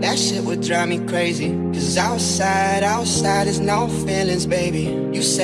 That shit would drive me crazy. Cause outside, outside is no feelings, baby. You say